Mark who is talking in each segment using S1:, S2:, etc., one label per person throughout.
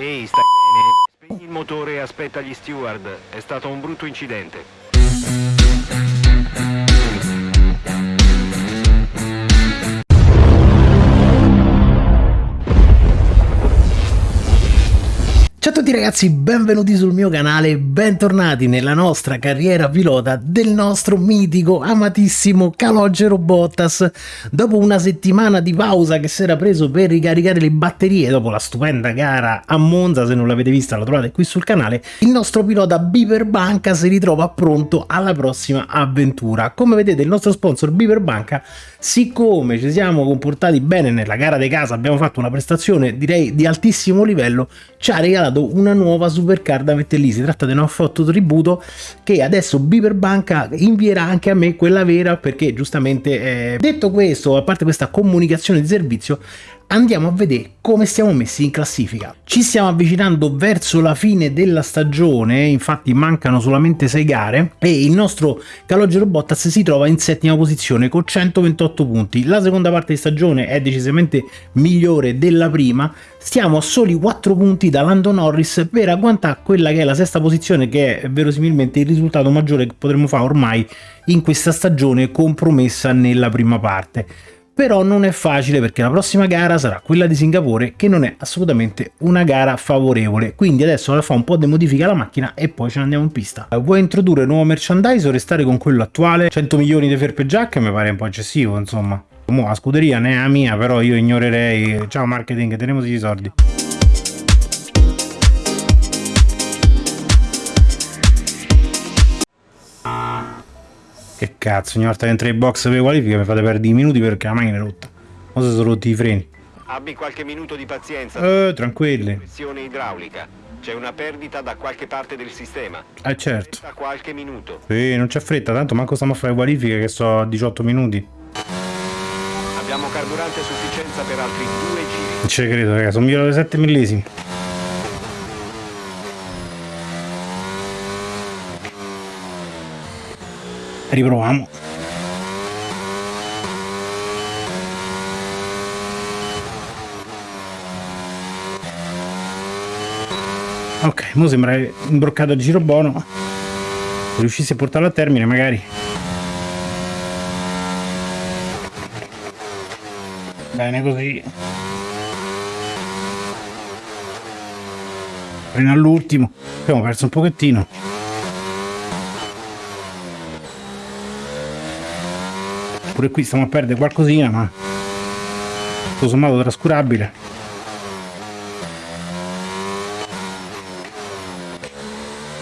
S1: Ehi, stai bene? Spegni il motore e aspetta gli steward. È stato un brutto incidente.
S2: Tutti ragazzi, benvenuti sul mio canale, bentornati nella nostra carriera pilota del nostro mitico, amatissimo Calogero Bottas. Dopo una settimana di pausa che si era preso per ricaricare le batterie dopo la stupenda gara a Monza, se non l'avete vista la trovate qui sul canale, il nostro pilota Beaver Banca si ritrova pronto alla prossima avventura. Come vedete il nostro sponsor Beaver Banca, siccome ci siamo comportati bene nella gara di casa, abbiamo fatto una prestazione direi di altissimo livello, ci ha regalato una nuova supercar da mettere lì. Si tratta di un foto tributo che adesso Beaver Banca invierà anche a me quella vera perché giustamente eh, detto questo, a parte questa comunicazione di servizio, andiamo a vedere come stiamo messi in classifica. Ci stiamo avvicinando verso la fine della stagione, infatti mancano solamente 6 gare e il nostro Calogero Bottas si trova in settima posizione con 128 punti. La seconda parte di stagione è decisamente migliore della prima, stiamo a soli 4 punti da Lando Norris per agguantare quella che è la sesta posizione che è verosimilmente il risultato maggiore che potremmo fare ormai in questa stagione compromessa nella prima parte però non è facile perché la prossima gara sarà quella di Singapore che non è assolutamente una gara favorevole. Quindi adesso fa un po' di modifica alla macchina e poi ce ne andiamo in pista. Vuoi introdurre nuovo merchandise o restare con quello attuale? 100 milioni di ferpe giacche mi pare un po' eccessivo insomma. La scuderia ne è la mia però io ignorerei. Ciao marketing teniamo i soldi Che cazzo, ogni volta che entro in box per qualifica mi fate perdere i minuti perché la macchina è rotta. O se sono rotti i freni.
S1: Abbi qualche minuto di pazienza.
S2: Eh, tranquilli.
S1: Pressione idraulica. C'è una perdita da qualche parte del sistema.
S2: Eh certo.
S1: Da qualche minuto.
S2: Sì, non c'è fretta, tanto manco stiamo a fare qualifiche che so a 18 minuti.
S1: Abbiamo carburante a sufficienza per altri due giri.
S2: Non ci credo, ragazzi, sono migliore di 7 millesimi. Riproviamo. Ok ora sembra imbroccato a giro buono. Se riuscissi a portarlo a termine magari. Bene così. Freno all'ultimo. Abbiamo perso un pochettino pure qui stiamo a perdere qualcosina ma tutto sommato trascurabile.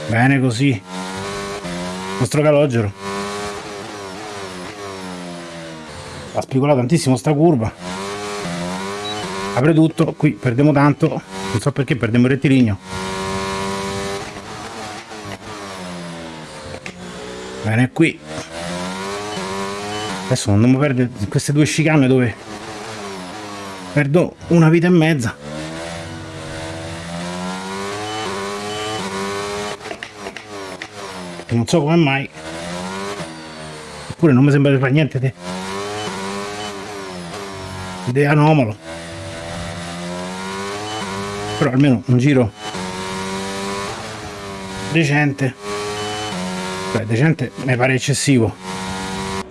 S2: Bene così. Il nostro calogero. Ha spigolato tantissimo sta curva. Apre tutto. Qui perdiamo tanto. Non so perché perdiamo il rettilineo. Bene qui adesso non devo perdere queste due chicane dove perdo una vita e mezza. Non so come mai. Eppure non mi sembra di fare niente di, di anomalo. Però almeno un giro decente. Beh decente mi pare eccessivo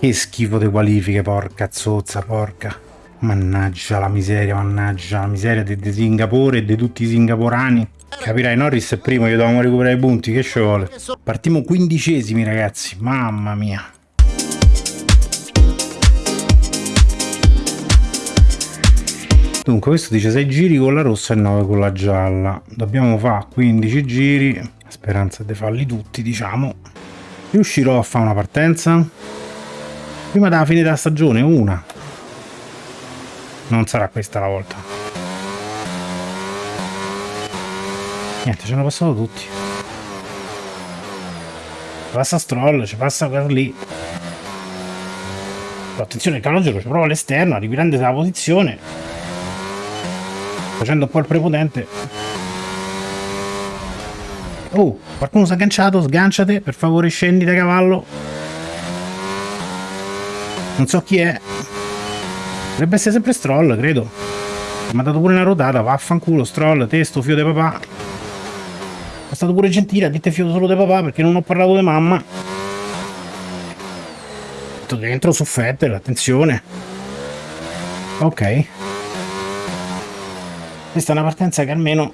S2: che schifo di qualifiche, porca zozza, porca. Mannaggia la miseria, mannaggia la miseria di, Singapore e di tutti i singaporani. Capirai, Norris è primo, io dovevamo recuperare i punti, che ci vuole? Partiamo quindicesimi, ragazzi, mamma mia. Dunque, questo dice 6 giri con la rossa e 9 con la gialla. Dobbiamo fare 15 giri, speranza di farli tutti, diciamo. Riuscirò a fare una partenza? Prima della fine della stagione, una. Non sarà questa la volta. Niente, ci hanno passato tutti. Passa Stroll, ci passa quello lì. Attenzione, il calogero ci prova all'esterno, riprende la posizione. Facendo un po' il prepotente. Oh, qualcuno si è agganciato, sganciate, per favore scendi da cavallo. Non so chi è. Dovrebbe essere sempre Stroll, credo. Mi ha dato pure una rotata, vaffanculo, stroll, testo, fio di papà. È stato pure gentile, ha detto fio solo di papà perché non ho parlato di mamma. Tutto dentro su Fettel, attenzione. Ok. Questa è una partenza che almeno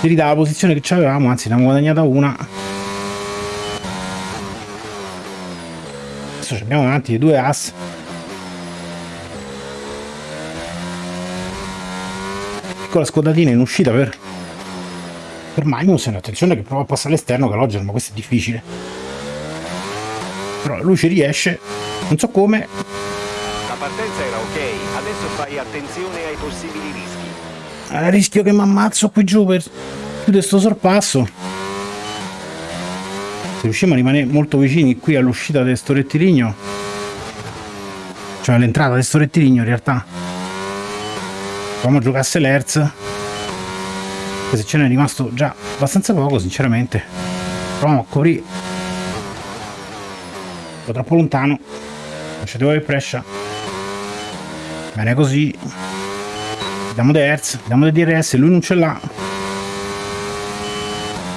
S2: ti ridà la posizione che avevamo, anzi ne abbiamo guadagnata una. Adesso abbiamo davanti due ass. Piccola scodatina in uscita per per Magnussen, attenzione che prova a passare all'esterno Calogero, ma questo è difficile. Però lui ci riesce, non so come.
S1: La partenza era ok, adesso fai attenzione ai possibili rischi.
S2: A rischio che mi ammazzo qui giù per chiudere sto sorpasso. Se riusciamo a rimanere molto vicini qui all'uscita di sto rettilineo, cioè all'entrata di sto rettilineo in realtà, proviamo a giocasse l'Hertz. Se ce n'è rimasto già abbastanza poco, sinceramente. Proviamo a coprire. Un po' troppo lontano. Lasciate il pressure. Bene così. Diamo di Hertz, diamo di DRS, lui non ce l'ha.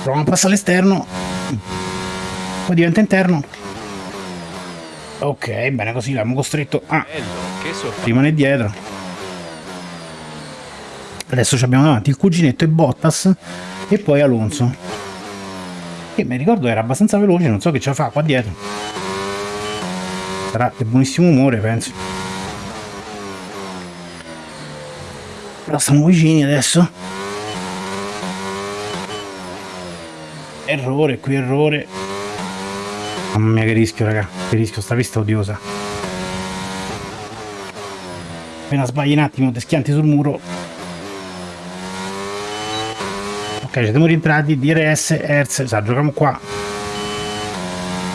S2: Proviamo a passare all'esterno. Poi diventa interno. Ok, bene così l'abbiamo costretto a
S1: Bello, che sorpresa.
S2: rimane dietro. Adesso abbiamo davanti il cuginetto e Bottas e poi Alonso. Che mi ricordo era abbastanza veloce, non so che ce la fa qua dietro. Sarà di buonissimo umore, penso. Però stiamo vicini adesso. Errore, qui errore. Mamma mia che rischio, raga. Che rischio, sta pista odiosa. Appena sbagli un attimo, ti schianti sul muro. Ok, siamo rientrati. DRS, Hertz. Sa, giochiamo qua.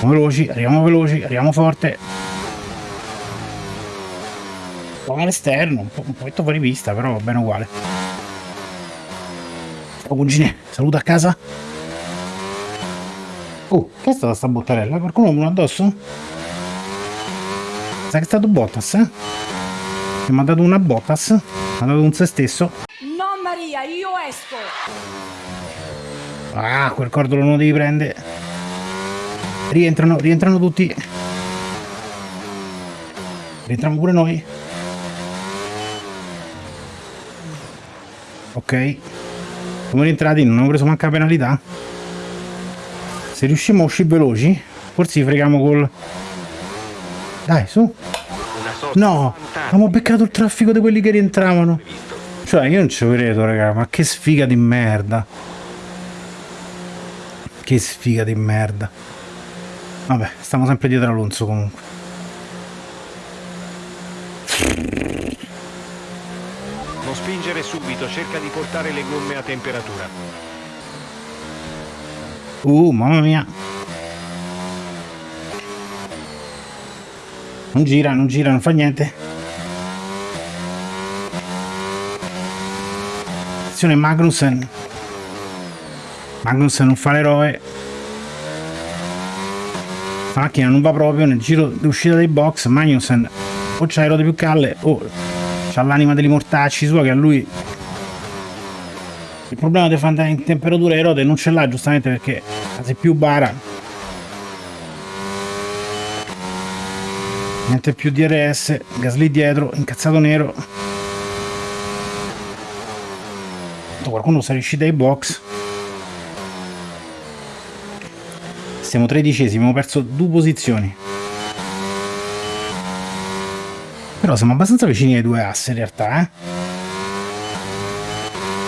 S2: Arriviamo veloci, arriviamo veloci, arriviamo forte. Un po' all'esterno, un po', un po' fuori vista, però va bene uguale. Ciao cugine, saluta a casa. Oh, che è stata sta bottarella? Qualcuno uno addosso? Sa che è stato Bottas, eh? Che mi ha dato una Bottas, mi ha dato un se stesso.
S3: No Maria, io esco.
S2: Ah, quel cordolo non lo devi prendere. Rientrano, rientrano tutti. Rientriamo pure noi. Ok. Siamo rientrati, non abbiamo preso manca penalità. Se riusciamo a uscire veloci, forse freghiamo col... Dai, su. No, abbiamo beccato il traffico di quelli che rientravano. Cioè, io non ci credo, raga, ma che sfiga di merda. Che sfiga di merda. Vabbè, stiamo sempre dietro Alonso comunque.
S1: Non spingere subito, cerca di portare le gomme a temperatura.
S2: Uh, mamma mia. Non gira, non gira, non fa niente. Attenzione Magnussen. Magnussen non fa l'eroe. La macchina non va proprio nel giro d'uscita dei box. Magnussen o c'ha le ruote più calle o c'ha l'anima degli mortacci sua che a lui il problema di fare andare in temperatura le ruote non ce l'ha giustamente perché se più bara. Niente più DRS Gasly dietro incazzato nero. Qualcuno sta riuscito ai box. Siamo tredicesimi abbiamo perso due posizioni. Però siamo abbastanza vicini ai due asse in realtà eh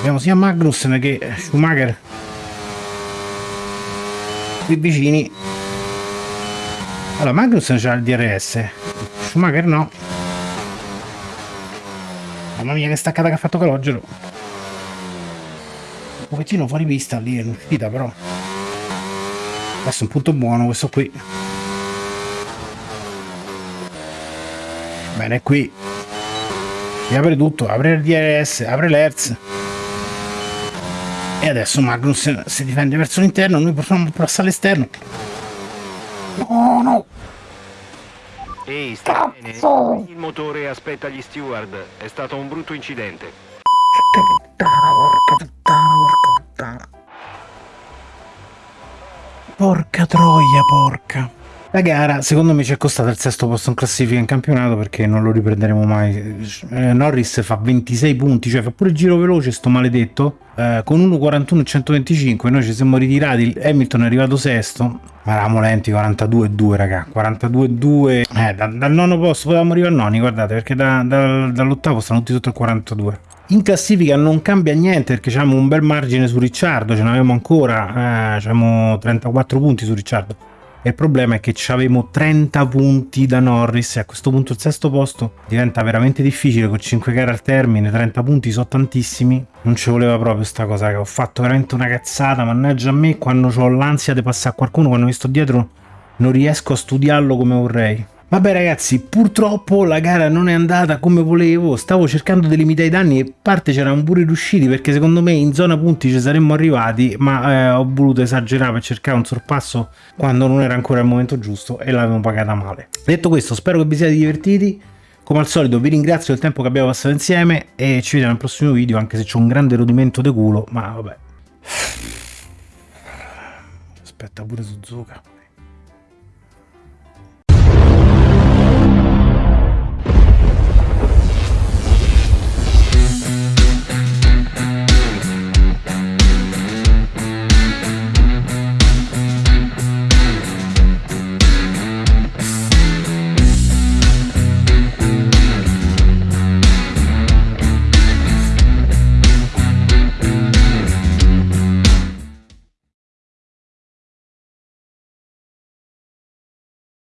S2: abbiamo sia Magnussen che Schumacher qui vicini. Allora Magnussen c'ha il DRS Schumacher no. Mamma mia che staccata che ha fatto Calogero. Un pochettino fuori vista lì è l'uscita però. Questo è un punto buono questo qui. Bene qui. Si apre tutto? Apre il DRS apre l'Hertz e adesso Magnus si difende verso l'interno noi proviamo a passare all'esterno no no
S1: Ehi, stai bene? Il motore aspetta gli steward. È stato un brutto incidente.
S2: puttana, porca puttana, porca puttana. Porca troia, porca. La gara secondo me ci è costata il sesto posto in classifica in campionato perché non lo riprenderemo mai. Eh, Norris fa 26 punti, cioè fa pure il giro veloce sto maledetto. Eh, con 1.41 e 125 noi ci siamo ritirati, Hamilton è arrivato sesto. Ma eravamo lenti 42-2 raga, 42-2. Eh, da- dal nono posto potevamo arrivare al noni, guardate, perché da- da- dall'ottavo stanno tutti sotto il 42. In classifica non cambia niente perché abbiamo un bel margine su Ricciardo, ce n'avevamo ancora, eh, abbiamo 34 punti su Ricciardo. Il problema è che avevamo 30 punti da Norris e a questo punto il sesto posto diventa veramente difficile con 5 gare al termine, 30 punti sono tantissimi. Non ci voleva proprio sta cosa che ho fatto veramente una cazzata, mannaggia a me quando ho l'ansia di passare a qualcuno, quando mi sto dietro non riesco a studiarlo come vorrei. Vabbè ragazzi, purtroppo la gara non è andata come volevo, stavo cercando di limitare i danni e parte c'erano pure riusciti perché secondo me in zona punti ci saremmo arrivati, ma eh, ho voluto esagerare per cercare un sorpasso quando non era ancora il momento giusto e l'avevo pagata male. Detto questo, spero che vi siate divertiti. Come al solito vi ringrazio del tempo che abbiamo passato insieme e ci vediamo nel prossimo video anche se c'è un grande rodimento di culo, ma vabbè. Aspetta pure Suzuka.